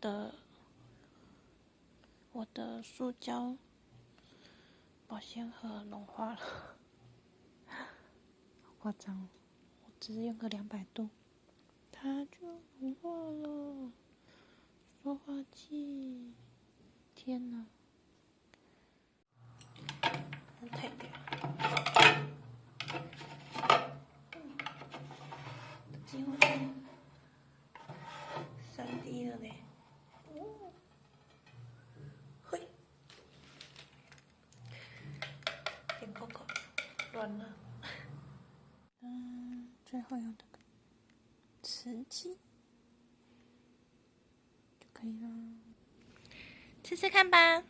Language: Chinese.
的我的塑胶保鲜盒融化了，好夸张！我只是用个两百度，它就融化了。说话器，天哪！太掉。几乎三 D 了嘞。哦，嘿，点扣扣，乱了。嗯，最后用这个瓷器就可以了，试试看吧。